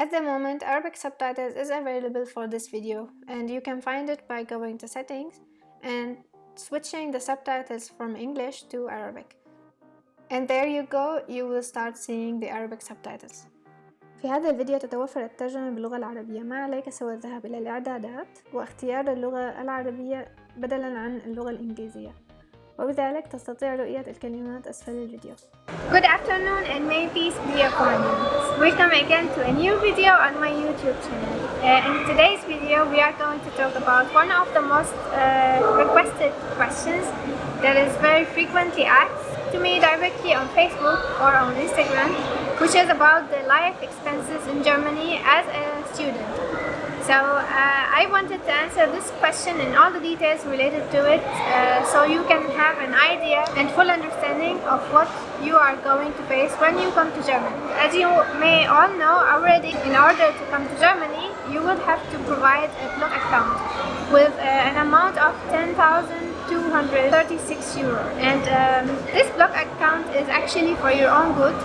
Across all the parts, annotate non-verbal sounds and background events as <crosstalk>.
At the moment, Arabic subtitles is available for this video and you can find it by going to settings and switching the subtitles from English to Arabic. And there you go, you will start seeing the Arabic subtitles. في هذا الفيديو تتوفر الترجمة باللغة العربية ما عليك سوى الذهاب إلى الإعدادات واختيار اللغة العربية بدلا عن اللغة الإنجليزية وبذلك تستطيع رؤية الكلمات أسفل الفيديو Good afternoon and may peace be upon you. Welcome again to a new video on my YouTube channel. Uh, in today's video we are going to talk about one of the most uh, requested questions that is very frequently asked to me directly on Facebook or on Instagram which is about the life expenses in Germany as a student. So uh, I wanted to answer this question and all the details related to it uh, so you can have an idea and full understanding of what you are going to face when you come to Germany. As you may all know already, in order to come to Germany, you would have to provide a block account with uh, an amount of 10,236 euro. And um, this block account is actually for your own good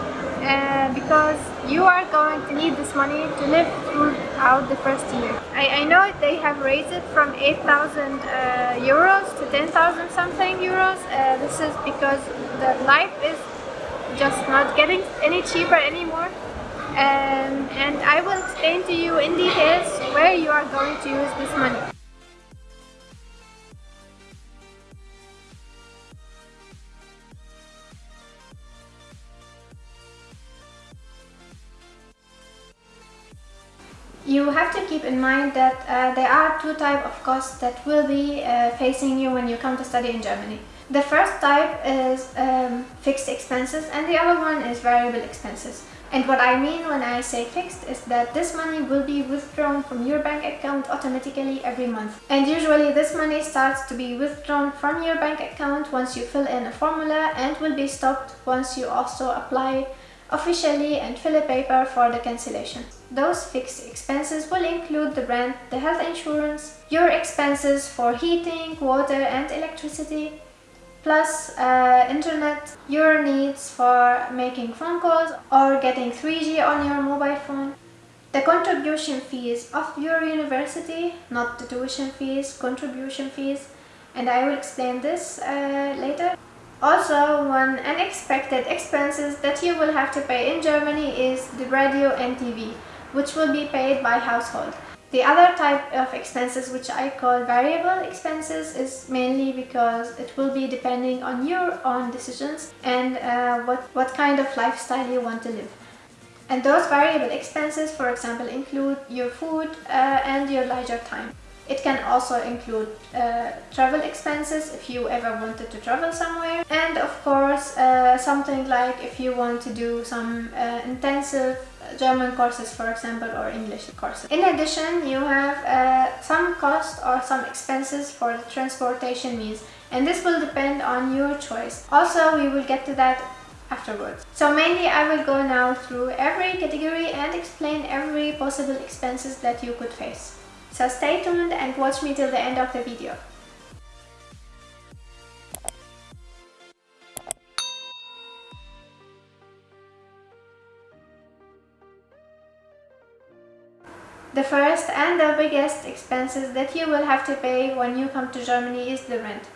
uh, because you are going to need this money to live throughout the first year. I, I know they have raised it from 8,000 uh, euros to 10,000 something euros. Uh, this is because the life is just not getting any cheaper anymore. Um, and I will explain to you in details where you are going to use this money. You have to keep in mind that uh, there are two types of costs that will be uh, facing you when you come to study in Germany. The first type is um, fixed expenses and the other one is variable expenses. And what I mean when I say fixed is that this money will be withdrawn from your bank account automatically every month. And usually this money starts to be withdrawn from your bank account once you fill in a formula and will be stopped once you also apply officially and fill a paper for the cancellation. Those fixed expenses will include the rent, the health insurance, your expenses for heating, water and electricity, plus uh, internet, your needs for making phone calls or getting 3G on your mobile phone, the contribution fees of your university, not the tuition fees, contribution fees, and I will explain this uh, later. Also, one unexpected expenses that you will have to pay in Germany is the radio and TV, which will be paid by household. The other type of expenses which I call variable expenses is mainly because it will be depending on your own decisions and uh, what, what kind of lifestyle you want to live. And those variable expenses, for example, include your food uh, and your leisure time. It can also include uh, travel expenses if you ever wanted to travel somewhere and of course uh, something like if you want to do some uh, intensive German courses for example or English courses. In addition you have uh, some cost or some expenses for the transportation means and this will depend on your choice. Also we will get to that afterwards. So mainly I will go now through every category and explain every possible expenses that you could face. So stay tuned and watch me till the end of the video. The first and the biggest expenses that you will have to pay when you come to Germany is the rent.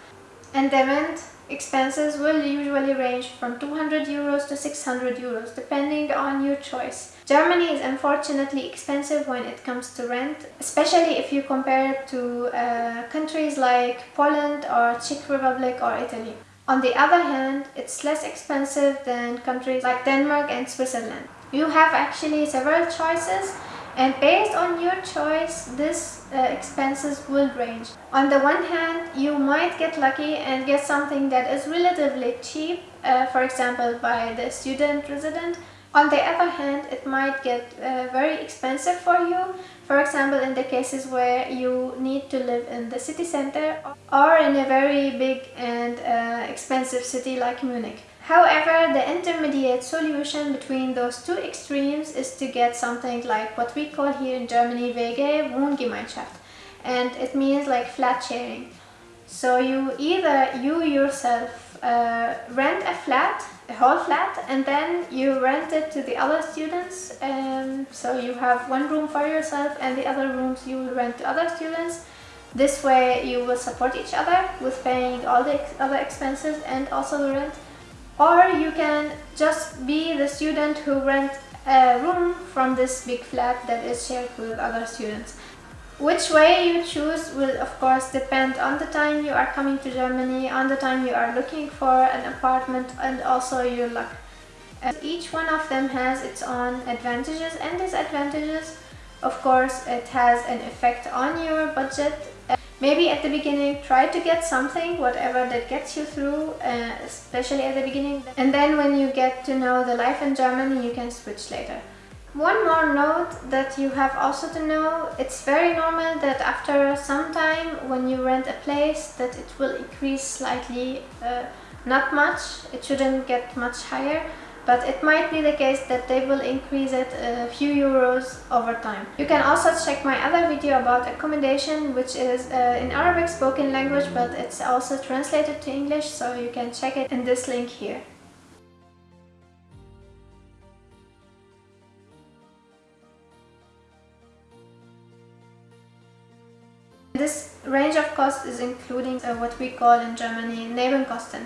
And the rent expenses will usually range from 200 euros to 600 euros depending on your choice. Germany is unfortunately expensive when it comes to rent, especially if you compare it to uh, countries like Poland or Czech Republic or Italy. On the other hand, it's less expensive than countries like Denmark and Switzerland. You have actually several choices and based on your choice this uh, expenses will range. On the one hand you might get lucky and get something that is relatively cheap uh, for example by the student resident on the other hand, it might get uh, very expensive for you, for example in the cases where you need to live in the city center or in a very big and uh, expensive city like Munich. However, the intermediate solution between those two extremes is to get something like what we call here in Germany WG Wohngemeinschaft and it means like flat sharing. So you either you yourself uh, rent a flat, a whole flat, and then you rent it to the other students. Um, so you have one room for yourself and the other rooms you will rent to other students. This way you will support each other with paying all the ex other expenses and also the rent. Or you can just be the student who rent a room from this big flat that is shared with other students. Which way you choose will of course depend on the time you are coming to Germany, on the time you are looking for an apartment and also your luck. Each one of them has its own advantages and disadvantages. Of course it has an effect on your budget. Maybe at the beginning try to get something, whatever that gets you through, uh, especially at the beginning. And then when you get to know the life in Germany you can switch later. One more note that you have also to know, it's very normal that after some time when you rent a place that it will increase slightly, uh, not much, it shouldn't get much higher, but it might be the case that they will increase it a few euros over time. You can also check my other video about accommodation which is uh, in Arabic spoken language but it's also translated to English so you can check it in this link here. This range of cost is including uh, what we call in Germany Nebenkosten,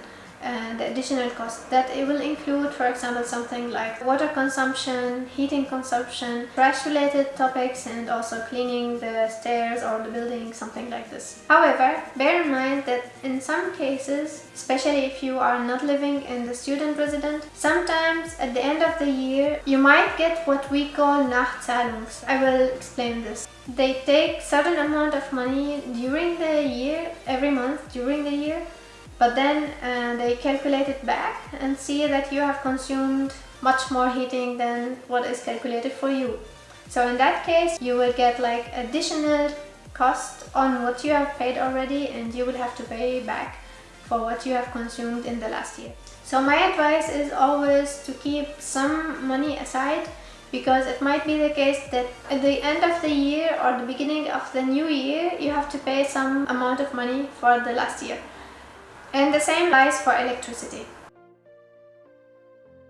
the additional cost that it will include for example something like water consumption, heating consumption, trash related topics and also cleaning the stairs or the building, something like this. However, bear in mind that in some cases, especially if you are not living in the student resident, sometimes at the end of the year you might get what we call Nachzahlungs. I will explain this. They take certain amount of money during the year, every month during the year but then uh, they calculate it back and see that you have consumed much more heating than what is calculated for you. So in that case you will get like additional cost on what you have paid already and you will have to pay back for what you have consumed in the last year. So my advice is always to keep some money aside because it might be the case that at the end of the year or the beginning of the new year you have to pay some amount of money for the last year. And the same lies for electricity.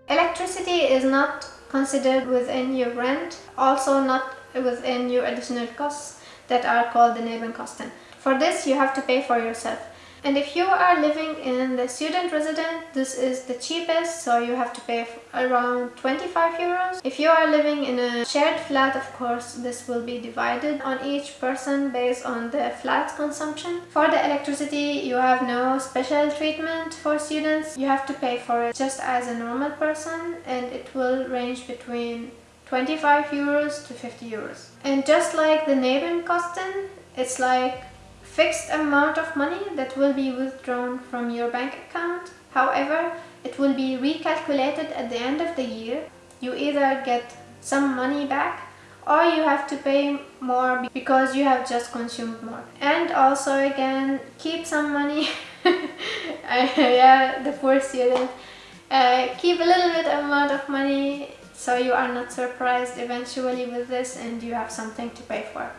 Electricity is not considered within your rent, also not within your additional costs that are called the Nebenkosten. For this you have to pay for yourself. And if you are living in the student resident, this is the cheapest, so you have to pay around 25 euros. If you are living in a shared flat, of course, this will be divided on each person based on the flat consumption. For the electricity, you have no special treatment for students. You have to pay for it just as a normal person and it will range between 25 euros to 50 euros. And just like the neighboring Nebenkosten, it's like fixed amount of money that will be withdrawn from your bank account. However, it will be recalculated at the end of the year. You either get some money back or you have to pay more because you have just consumed more. And also again, keep some money. <laughs> yeah, the poor student. Uh, keep a little bit amount of money so you are not surprised eventually with this and you have something to pay for.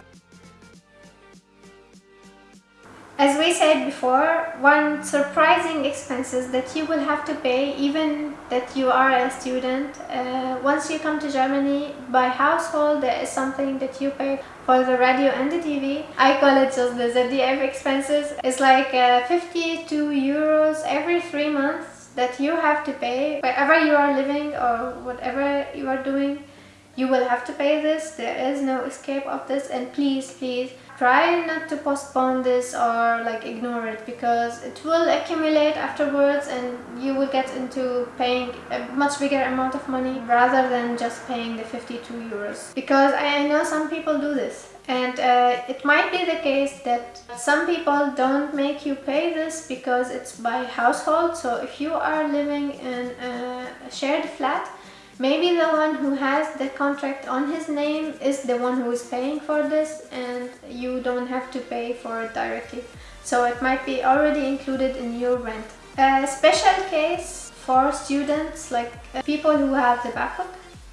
As we said before, one surprising expenses that you will have to pay even that you are a student uh, once you come to Germany by household there is something that you pay for the radio and the TV. I call it just the ZDF expenses. It's like uh, 52 euros every three months that you have to pay wherever you are living or whatever you are doing. You will have to pay this. There is no escape of this and please, please try not to postpone this or like ignore it because it will accumulate afterwards and you will get into paying a much bigger amount of money rather than just paying the 52 euros. Because I know some people do this. And uh, it might be the case that some people don't make you pay this because it's by household. So if you are living in a shared flat Maybe the one who has the contract on his name is the one who is paying for this and you don't have to pay for it directly. So it might be already included in your rent. A special case for students like uh, people who have the BAföG,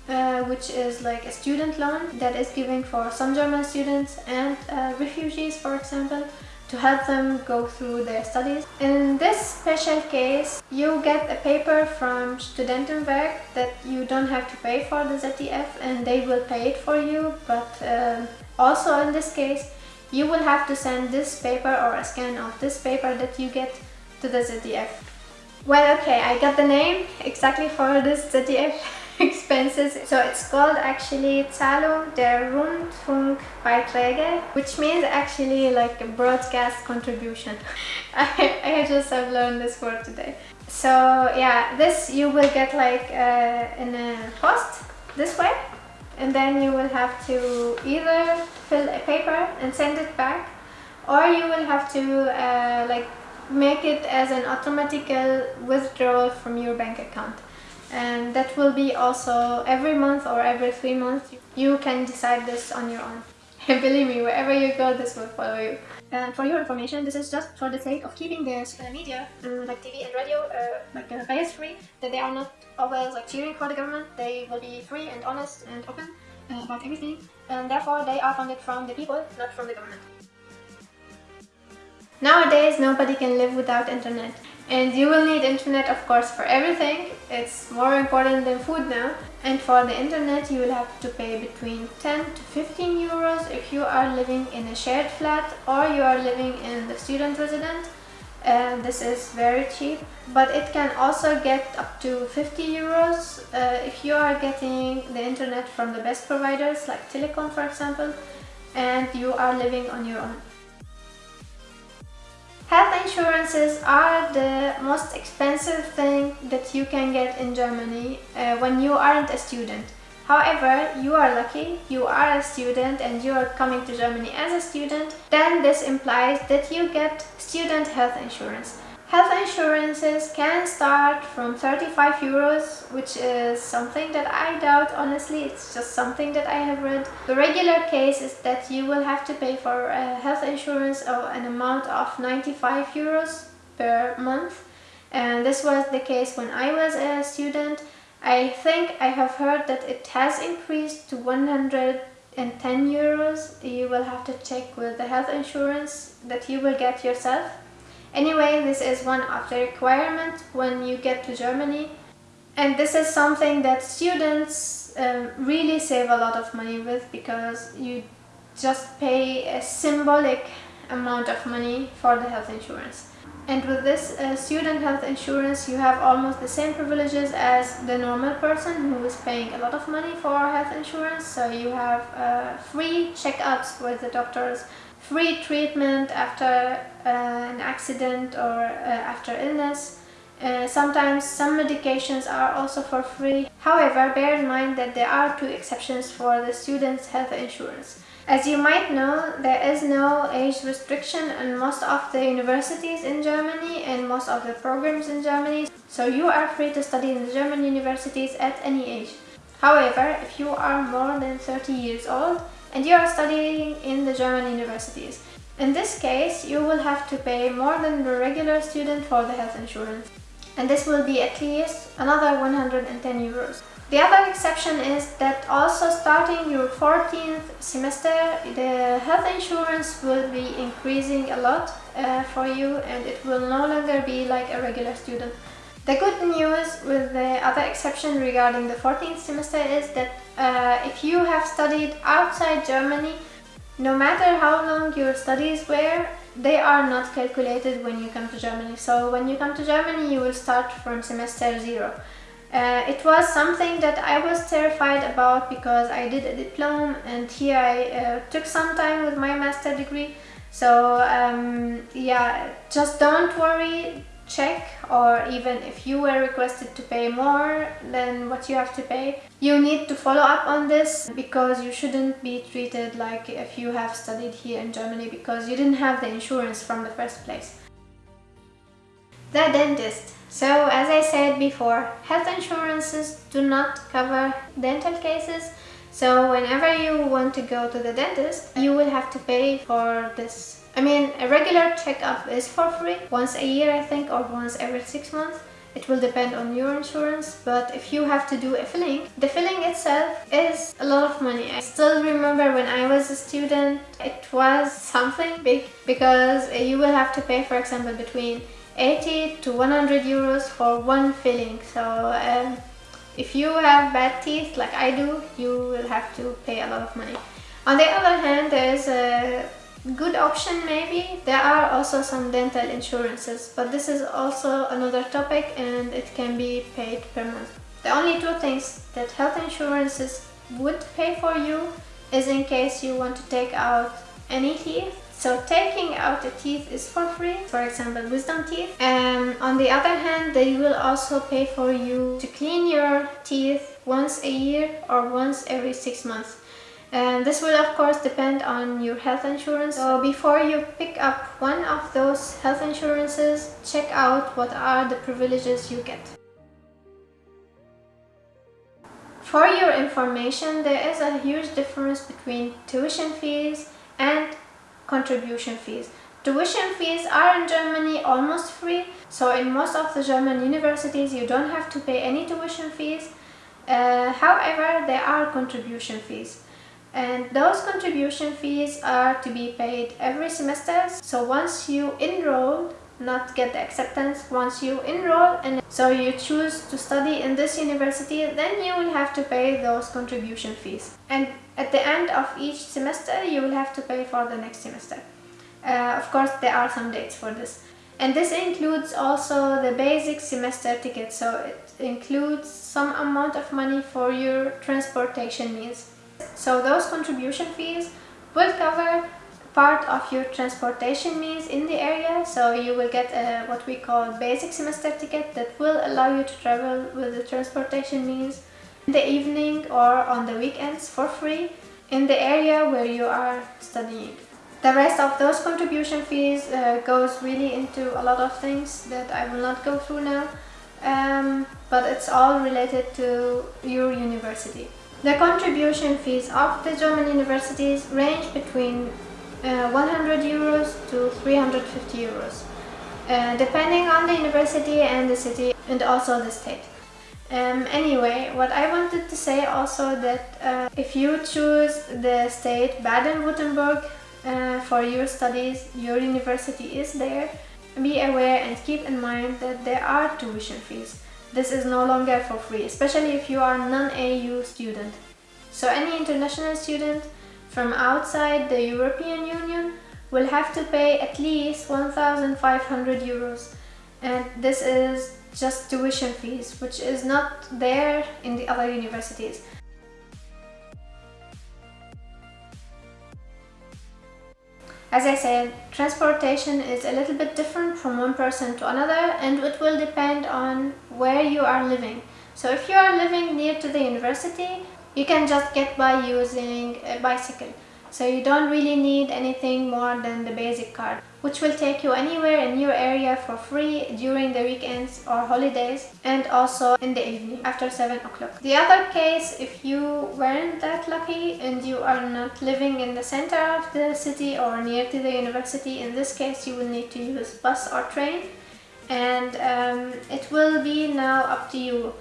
uh, which is like a student loan that is given for some German students and uh, refugees for example to help them go through their studies. In this special case, you get a paper from Studentenwerk that you don't have to pay for the ZEF and they will pay it for you, but uh, also in this case, you will have to send this paper or a scan of this paper that you get to the ZEF. Well, okay, I got the name exactly for this ZEF <laughs> <laughs> expenses. So it's called actually Zahlung der Rundfunkbeiträge, which means actually like a broadcast contribution. <laughs> I, I just have learned this word today. So yeah, this you will get like uh, in a post this way and then you will have to either fill a paper and send it back or you will have to uh, like make it as an automatical withdrawal from your bank account and that will be also every month or every three months you can decide this on your own. <laughs> And believe me wherever you go this will follow you. And for your information this is just for the sake of keeping the uh, media um, like TV and radio uh, like uh, bias free that they are not always like cheering for the government. They will be free and honest and open uh, about everything. And therefore they are funded from the people not from the government. Nowadays, nobody can live without internet. And you will need internet, of course, for everything. It's more important than food now. And for the internet, you will have to pay between 10 to 15 euros if you are living in a shared flat or you are living in the student residence. And this is very cheap, but it can also get up to 50 euros uh, if you are getting the internet from the best providers like Telekom, for example, and you are living on your own. Health insurances are the most expensive thing that you can get in Germany uh, when you aren't a student. However, you are lucky, you are a student and you are coming to Germany as a student, then this implies that you get student health insurance. Health insurances can start from 35 euros, which is something that I doubt, honestly, it's just something that I have read. The regular case is that you will have to pay for a health insurance of an amount of 95 euros per month. And this was the case when I was a student. I think I have heard that it has increased to 110 euros. You will have to check with the health insurance that you will get yourself. Anyway, this is one of the requirements when you get to Germany. And this is something that students um, really save a lot of money with because you just pay a symbolic amount of money for the health insurance. And with this uh, student health insurance, you have almost the same privileges as the normal person who is paying a lot of money for health insurance. So you have uh, free checkups with the doctors, free treatment after uh, an accident or uh, after illness. Uh, sometimes some medications are also for free. However, bear in mind that there are two exceptions for the student's health insurance. As you might know, there is no age restriction in most of the universities in Germany and most of the programs in Germany, so you are free to study in the German universities at any age. However, if you are more than 30 years old, and you are studying in the German universities. In this case, you will have to pay more than the regular student for the health insurance. And this will be at least another 110 euros. The other exception is that also starting your 14th semester, the health insurance will be increasing a lot uh, for you and it will no longer be like a regular student. The good news with the other exception regarding the 14th semester is that uh, if you have studied outside Germany, no matter how long your studies were, they are not calculated when you come to Germany. So when you come to Germany, you will start from semester zero. Uh, it was something that I was terrified about because I did a diploma and here I uh, took some time with my master degree. So um, yeah, just don't worry, check or even if you were requested to pay more than what you have to pay you need to follow up on this because you shouldn't be treated like if you have studied here in Germany because you didn't have the insurance from the first place. The dentist. So as I said before, health insurances do not cover dental cases so whenever you want to go to the dentist, you will have to pay for this. I mean, a regular checkup is for free, once a year I think, or once every six months. it will depend on your insurance but if you have to do a filling the filling itself is a lot of money. I still remember when I was a student it was something big because you will have to pay for example between 80 to 100 euros for one filling. So um, if you have bad teeth like I do you will have to pay a lot of money. On the other hand there is a good option maybe there are also some dental insurances but this is also another topic and it can be paid per month the only two things that health insurances would pay for you is in case you want to take out any teeth so taking out the teeth is for free, for example wisdom teeth. And on the other hand, they will also pay for you to clean your teeth once a year or once every six months. And this will of course depend on your health insurance. So before you pick up one of those health insurances, check out what are the privileges you get. For your information, there is a huge difference between tuition fees and contribution fees. Tuition fees are in Germany almost free, so in most of the German universities you don't have to pay any tuition fees. Uh, however, there are contribution fees. And those contribution fees are to be paid every semester. So once you enroll, not get the acceptance, once you enroll and so you choose to study in this university, then you will have to pay those contribution fees. And at the end of each semester, you will have to pay for the next semester. Uh, of course, there are some dates for this. And this includes also the basic semester ticket, so it includes some amount of money for your transportation means. So those contribution fees will cover part of your transportation means in the area so you will get a, what we call basic semester ticket that will allow you to travel with the transportation means in the evening or on the weekends for free in the area where you are studying. The rest of those contribution fees uh, goes really into a lot of things that I will not go through now um, but it's all related to your university. The contribution fees of the German universities range between uh, 100 euros to 350 euros, uh, depending on the university and the city and also the state. Um, anyway, what I wanted to say also that uh, if you choose the state Baden-Württemberg uh, for your studies, your university is there, be aware and keep in mind that there are tuition fees. This is no longer for free, especially if you are a non-EU student. So any international student from outside the European Union will have to pay at least 1,500 euros and this is just tuition fees, which is not there in the other universities. As I said, transportation is a little bit different from one person to another and it will depend on where you are living. So if you are living near to the university, you can just get by using a bicycle. So you don't really need anything more than the basic card which will take you anywhere in your area for free during the weekends or holidays and also in the evening after 7 o'clock. The other case, if you weren't that lucky and you are not living in the center of the city or near to the university, in this case you will need to use bus or train and um, it will be now up to you.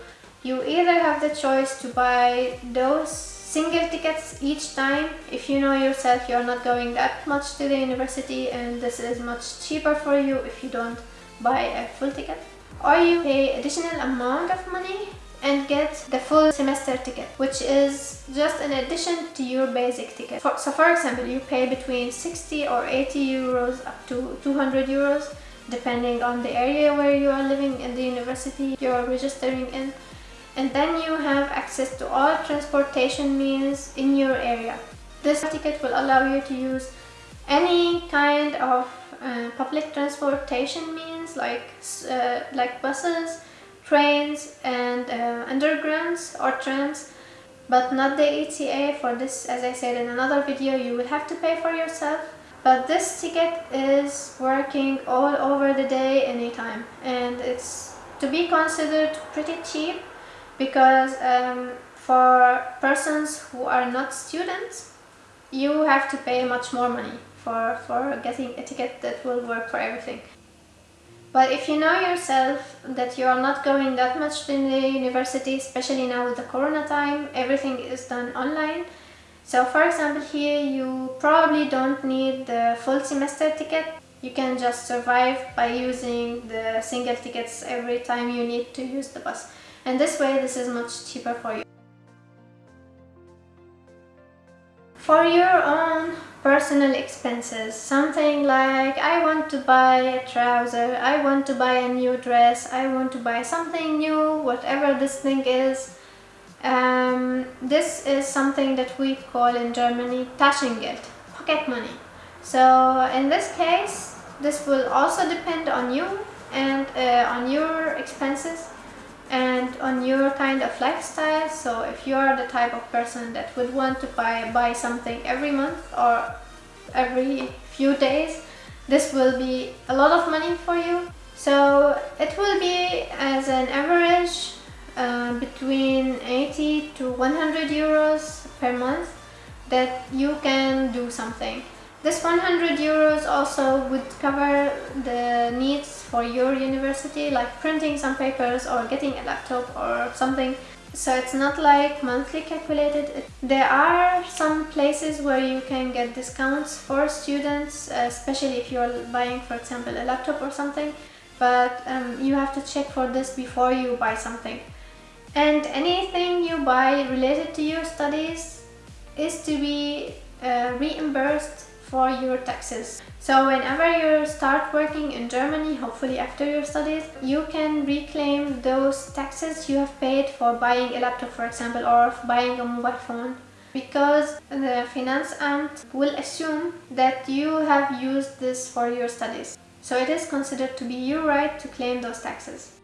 You either have the choice to buy those single tickets each time. If you know yourself you're not going that much to the university and this is much cheaper for you if you don't buy a full ticket. Or you pay additional amount of money and get the full semester ticket which is just an addition to your basic ticket. For, so for example you pay between 60 or 80 euros up to 200 euros depending on the area where you are living in the university you're registering in and then you have access to all transportation means in your area. This ticket will allow you to use any kind of uh, public transportation means like uh, like buses, trains and uh, undergrounds or trams but not the ETA for this as I said in another video you will have to pay for yourself but this ticket is working all over the day anytime and it's to be considered pretty cheap because um, for persons who are not students you have to pay much more money for, for getting a ticket that will work for everything. But if you know yourself that you are not going that much to the university, especially now with the corona time, everything is done online. So for example here you probably don't need the full semester ticket. You can just survive by using the single tickets every time you need to use the bus. And this way this is much cheaper for you. For your own personal expenses, something like I want to buy a trouser, I want to buy a new dress, I want to buy something new, whatever this thing is. Um, this is something that we call in Germany Taschengeld, pocket money. So in this case, this will also depend on you and uh, on your expenses and on your kind of lifestyle. So if you are the type of person that would want to buy buy something every month or every few days this will be a lot of money for you. So it will be as an average uh, between 80 to 100 euros per month that you can do something this 100 euros also would cover the needs for your university, like printing some papers or getting a laptop or something. So it's not like monthly calculated. There are some places where you can get discounts for students, especially if you're buying, for example, a laptop or something. But um, you have to check for this before you buy something. And anything you buy related to your studies is to be uh, reimbursed for your taxes. So whenever you start working in Germany, hopefully after your studies, you can reclaim those taxes you have paid for buying a laptop, for example, or buying a mobile phone. Because the Finanzamt will assume that you have used this for your studies. So it is considered to be your right to claim those taxes.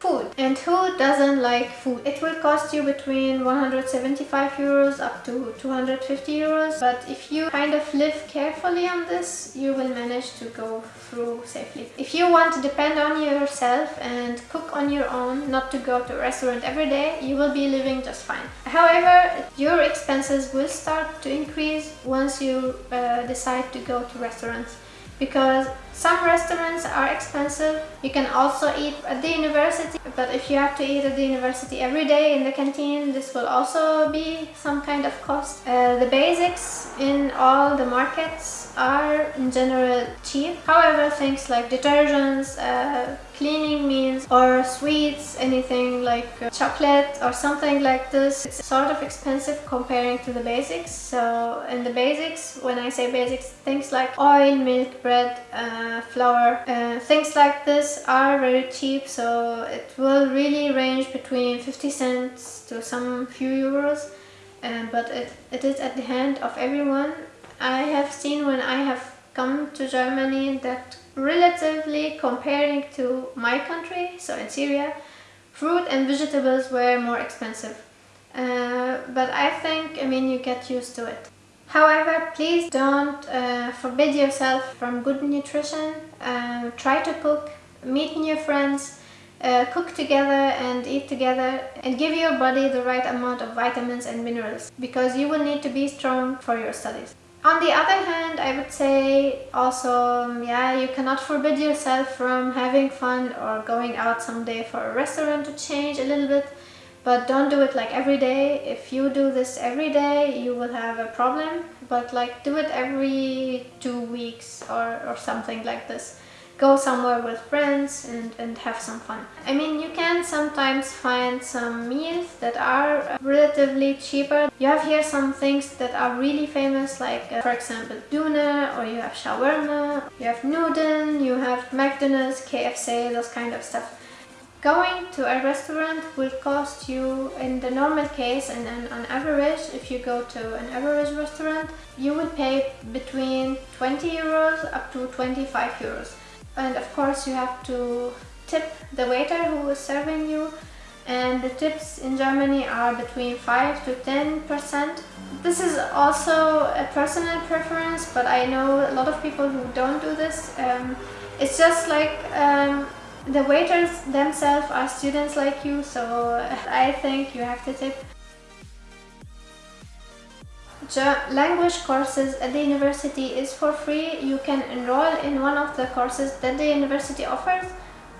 Food. And who doesn't like food? It will cost you between 175 euros up to 250 euros. But if you kind of live carefully on this you will manage to go through safely. If you want to depend on yourself and cook on your own not to go to a restaurant every day you will be living just fine. However your expenses will start to increase once you uh, decide to go to restaurants because some restaurants are expensive. You can also eat at the university, but if you have to eat at the university every day in the canteen, this will also be some kind of cost. Uh, the basics in all the markets are in general cheap. However, things like detergents, uh, cleaning means or sweets, anything like uh, chocolate or something like this. It's sort of expensive comparing to the basics. So in the basics, when I say basics, things like oil, milk, bread, uh, flour, uh, things like this are very cheap. So it will really range between 50 cents to some few euros. Uh, but it, it is at the hand of everyone. I have seen when I have come to Germany that relatively comparing to my country, so in Syria, fruit and vegetables were more expensive. Uh, but I think, I mean, you get used to it. However, please don't uh, forbid yourself from good nutrition. Uh, try to cook, meet new friends, uh, cook together and eat together and give your body the right amount of vitamins and minerals because you will need to be strong for your studies. On the other hand, I would say also, um, yeah, you cannot forbid yourself from having fun or going out someday for a restaurant to change a little bit, but don't do it like every day. If you do this every day, you will have a problem, but like do it every two weeks or, or something like this go somewhere with friends and, and have some fun. I mean, you can sometimes find some meals that are relatively cheaper. You have here some things that are really famous, like uh, for example, Döner, or you have shawarma, you have Nudeln, you have McDonald's, KFC, those kind of stuff. Going to a restaurant will cost you, in the normal case and, and on average, if you go to an average restaurant, you will pay between 20 euros up to 25 euros and of course you have to tip the waiter who is serving you and the tips in Germany are between 5 to 10 percent this is also a personal preference but I know a lot of people who don't do this um, it's just like um, The waiters themselves are students like you, so I think you have to tip. Language courses at the university is for free. You can enroll in one of the courses that the university offers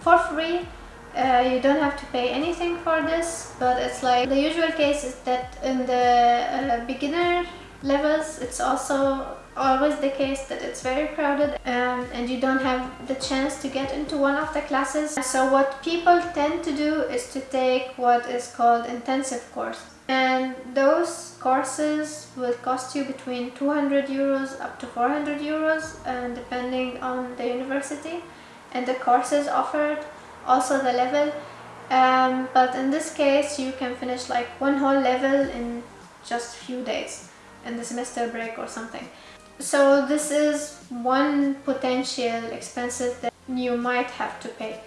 for free. Uh, you don't have to pay anything for this, but it's like the usual case is that in the uh, beginner levels it's also always the case that it's very crowded um, and you don't have the chance to get into one of the classes. So what people tend to do is to take what is called intensive course and those courses will cost you between 200 euros up to 400 euros and depending on the university and the courses offered also the level. Um, but in this case you can finish like one whole level in just few days in the semester break or something. So this is one potential expenses that you might have to pay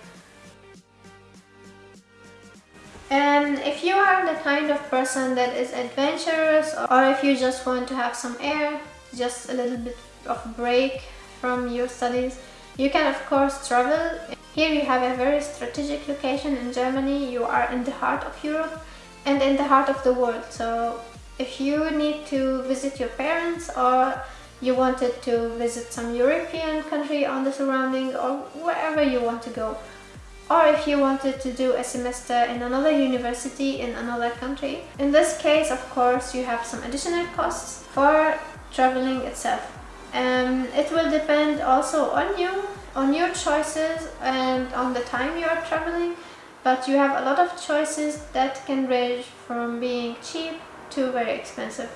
and if you are the kind of person that is adventurous or if you just want to have some air just a little bit of break from your studies you can of course travel. Here you have a very strategic location in Germany. You are in the heart of Europe and in the heart of the world. So if you need to visit your parents or you wanted to visit some European country on the surrounding or wherever you want to go or if you wanted to do a semester in another university in another country. In this case, of course, you have some additional costs for traveling itself. Um, it will depend also on you, on your choices and on the time you are traveling, but you have a lot of choices that can range from being cheap to very expensive.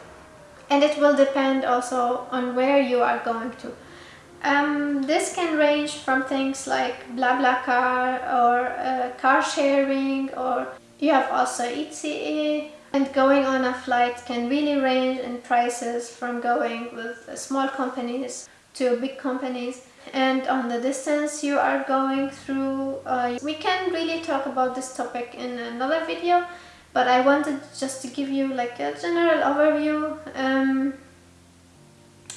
And it will depend also on where you are going to. Um, this can range from things like BlaBlaCar or uh, car sharing or you have also ICE and going on a flight can really range in prices from going with small companies to big companies and on the distance you are going through. Uh, we can really talk about this topic in another video but I wanted just to give you like a general overview um,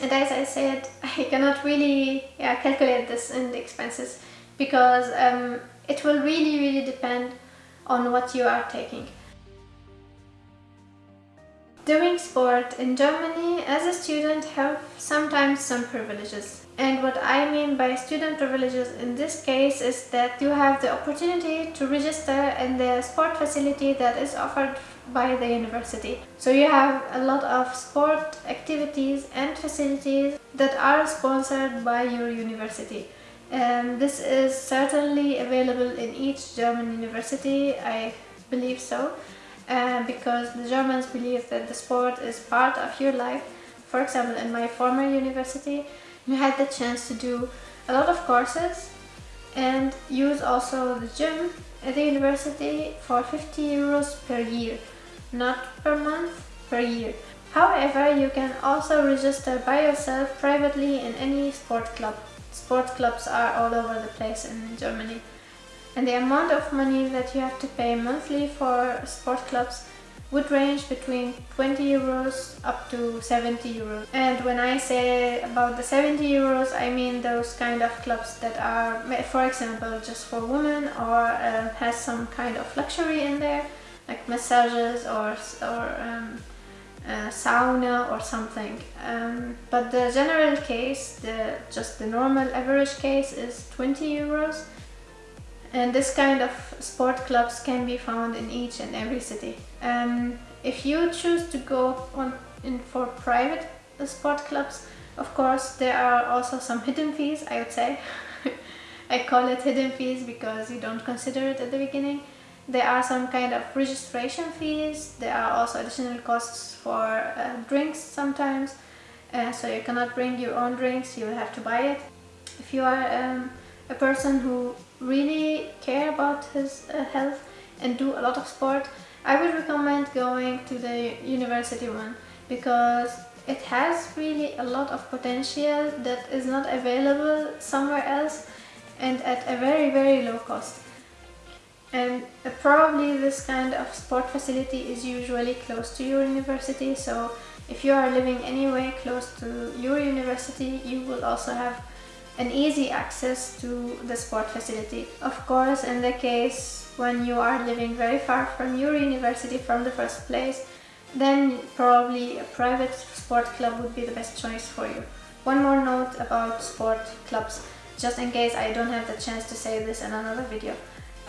and as I said <laughs> I cannot really yeah, calculate this in the expenses because um, it will really really depend on what you are taking. Doing sport in Germany as a student have sometimes some privileges. And what I mean by student privileges in this case is that you have the opportunity to register in the sport facility that is offered by the university. So you have a lot of sport activities and facilities that are sponsored by your university. And this is certainly available in each German university, I believe so, uh, because the Germans believe that the sport is part of your life. For example, in my former university, you had the chance to do a lot of courses and use also the gym at the university for 50 euros per year, not per month, per year. However, you can also register by yourself privately in any sport club. Sport clubs are all over the place in Germany. And the amount of money that you have to pay monthly for sport clubs would range between 20 euros up to 70 euros. And when I say about the 70 euros, I mean those kind of clubs that are, for example, just for women or uh, has some kind of luxury in there, like massages or, or um, sauna or something. Um, but the general case, the just the normal average case is 20 euros and this kind of sport clubs can be found in each and every city. Um, if you choose to go on in for private sport clubs, of course there are also some hidden fees, I would say. <laughs> I call it hidden fees because you don't consider it at the beginning. There are some kind of registration fees, there are also additional costs for uh, drinks sometimes, uh, so you cannot bring your own drinks, you will have to buy it. If you are um, a person who really care about his uh, health and do a lot of sport, I would recommend going to the university one because it has really a lot of potential that is not available somewhere else and at a very very low cost. And uh, probably this kind of sport facility is usually close to your university so if you are living anywhere close to your university you will also have an easy access to the sport facility. Of course, in the case when you are living very far from your university from the first place, then probably a private sport club would be the best choice for you. One more note about sport clubs, just in case I don't have the chance to say this in another video.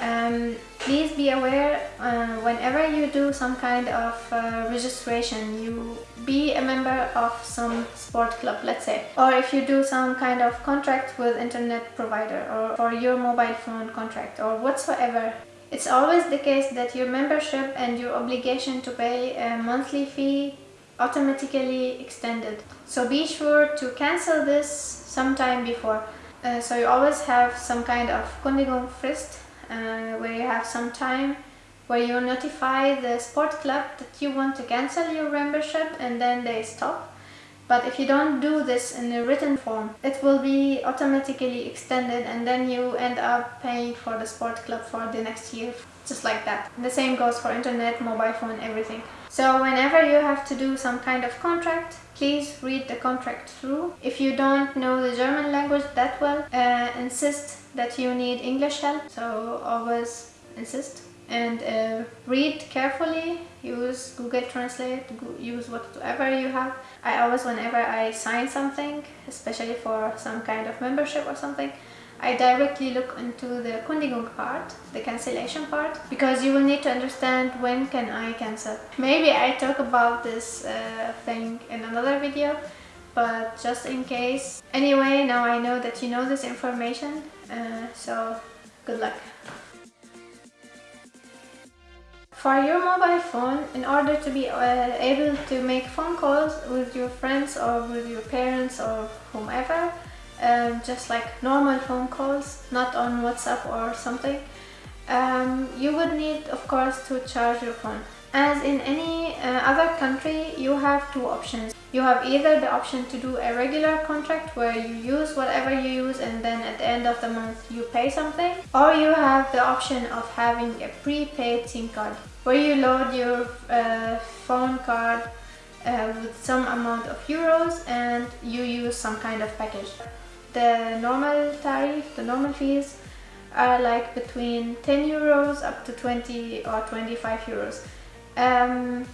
Um, please be aware uh, whenever you do some kind of uh, registration you be a member of some sport club let's say. Or if you do some kind of contract with internet provider or for your mobile phone contract or whatsoever it's always the case that your membership and your obligation to pay a monthly fee automatically extended. So be sure to cancel this sometime before. Uh, so you always have some kind of Kündigungsfrist uh, where you have some time where you notify the sport club that you want to cancel your membership and then they stop. But if you don't do this in a written form, it will be automatically extended and then you end up paying for the sport club for the next year, just like that. The same goes for internet, mobile phone, everything. So whenever you have to do some kind of contract, please read the contract through. If you don't know the German language that well, uh, insist that you need English help, so always insist. And uh, read carefully, use Google Translate, use whatever you have. I always, whenever I sign something, especially for some kind of membership or something, I directly look into the Kündigung part, the cancellation part, because you will need to understand when can I cancel. Maybe I talk about this uh, thing in another video, but just in case. Anyway, now I know that you know this information, uh, so good luck. For your mobile phone, in order to be uh, able to make phone calls with your friends or with your parents or whomever, um, just like normal phone calls, not on WhatsApp or something, um, you would need, of course, to charge your phone. As in any uh, other country, you have two options. You have either the option to do a regular contract where you use whatever you use and then at the end of the month you pay something or you have the option of having a prepaid SIM card where you load your uh, phone card uh, with some amount of euros and you use some kind of package. The normal tariff, the normal fees are like between 10 euros up to 20 or 25 euros. Um,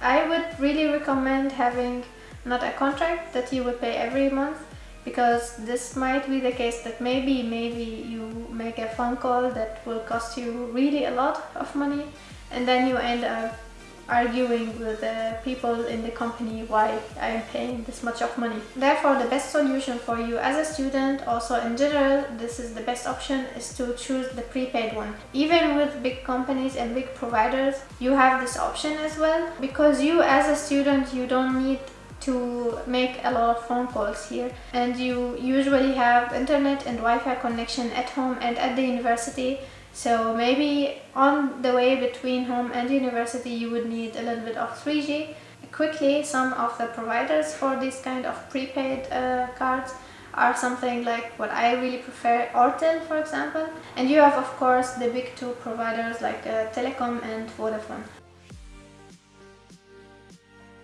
I would really recommend having not a contract that you would pay every month because this might be the case that maybe maybe you make a phone call that will cost you really a lot of money and then you end up arguing with the people in the company why I am paying this much of money. Therefore, the best solution for you as a student, also in general, this is the best option, is to choose the prepaid one. Even with big companies and big providers, you have this option as well. Because you as a student, you don't need to make a lot of phone calls here and you usually have internet and Wi-Fi connection at home and at the university so maybe on the way between home and university you would need a little bit of 3G. Quickly, some of the providers for this kind of prepaid uh, cards are something like what I really prefer, Ortel for example. And you have of course the big two providers like uh, Telekom and Vodafone.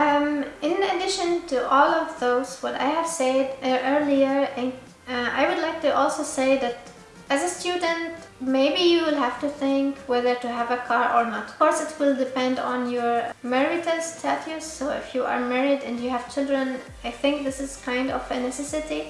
Um, in addition to all of those, what I have said uh, earlier, uh, I would like to also say that as a student, maybe you will have to think whether to have a car or not. Of course, it will depend on your marital status. So if you are married and you have children, I think this is kind of a necessity.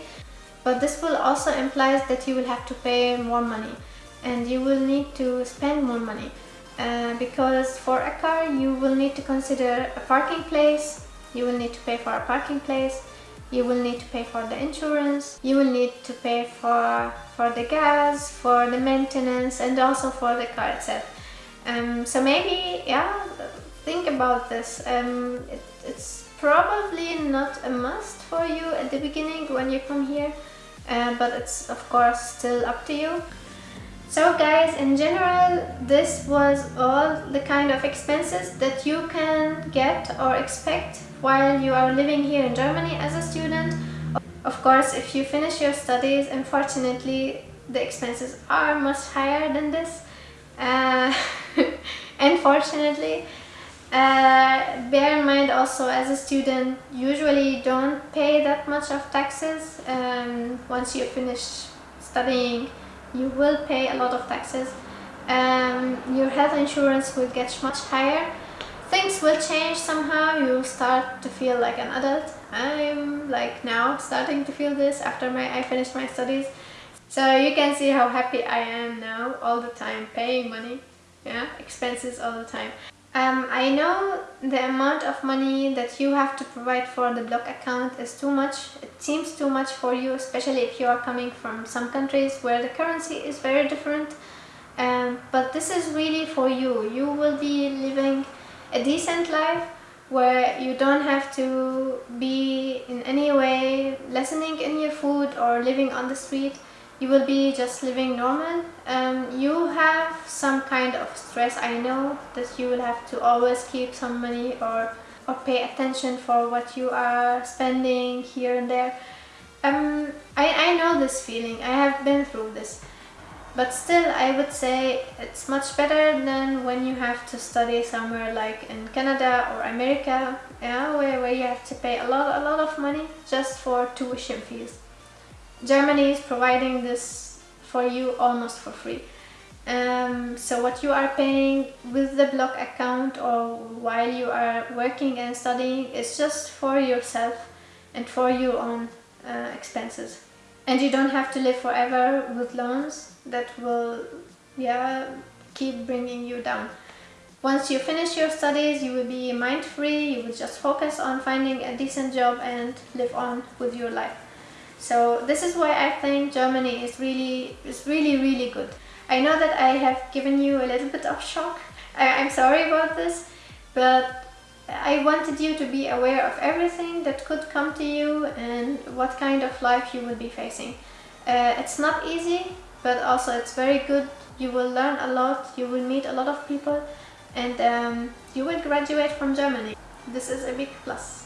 But this will also imply that you will have to pay more money and you will need to spend more money. Uh, because for a car, you will need to consider a parking place, you will need to pay for a parking place, you will need to pay for the insurance you will need to pay for for the gas for the maintenance and also for the car itself. Um, so maybe yeah think about this. Um, it, it's probably not a must for you at the beginning when you come here uh, but it's of course still up to you so guys, in general, this was all the kind of expenses that you can get or expect while you are living here in Germany as a student. Of course, if you finish your studies, unfortunately, the expenses are much higher than this. Uh, <laughs> unfortunately, Uh, bear in mind also as a student, usually don't pay that much of taxes. Um, once you finish studying, you will pay a lot of taxes. Um, your health insurance will get much higher. Things will change somehow, you start to feel like an adult. I'm like now starting to feel this after my I finished my studies. So you can see how happy I am now all the time paying money, yeah, expenses all the time. Um, I know the amount of money that you have to provide for the block account is too much. It seems too much for you, especially if you are coming from some countries where the currency is very different. Um, but this is really for you. You will be living a decent life where you don't have to be in any way lessening in your food or living on the street you will be just living normal. Um, you have some kind of stress. I know that you will have to always keep some money or or pay attention for what you are spending here and there. Um, I, I know this feeling. I have been through this. But still I would say it's much better than when you have to study somewhere like in Canada or America yeah, where, where you have to pay a lot a lot of money just for tuition fees Germany is providing this for you almost for free. Um, so what you are paying with the block account or while you are working and studying is just for yourself and for your own uh, expenses. And you don't have to live forever with loans that will yeah, keep bringing you down. Once you finish your studies, you will be mind-free, you will just focus on finding a decent job and live on with your life. So this is why I think Germany is really, is really, really good. I know that I have given you a little bit of shock. I, I'm sorry about this, but I wanted you to be aware of everything that could come to you and what kind of life you will be facing. Uh, it's not easy, but also it's very good. You will learn a lot, you will meet a lot of people, and um, you will graduate from Germany. This is a big plus.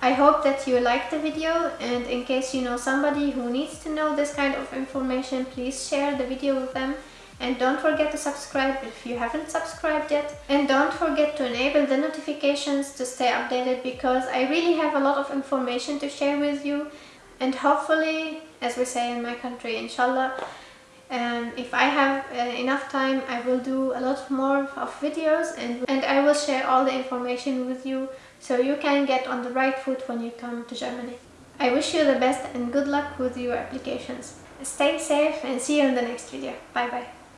I hope that you liked the video and in case you know somebody who needs to know this kind of information, please share the video with them. And don't forget to subscribe if you haven't subscribed yet. And don't forget to enable the notifications to stay updated because I really have a lot of information to share with you. And hopefully, as we say in my country, inshallah, um, if I have uh, enough time, I will do a lot more of videos and, and I will share all the information with you so you can get on the right foot when you come to Germany. I wish you the best and good luck with your applications. Stay safe and see you in the next video. Bye bye.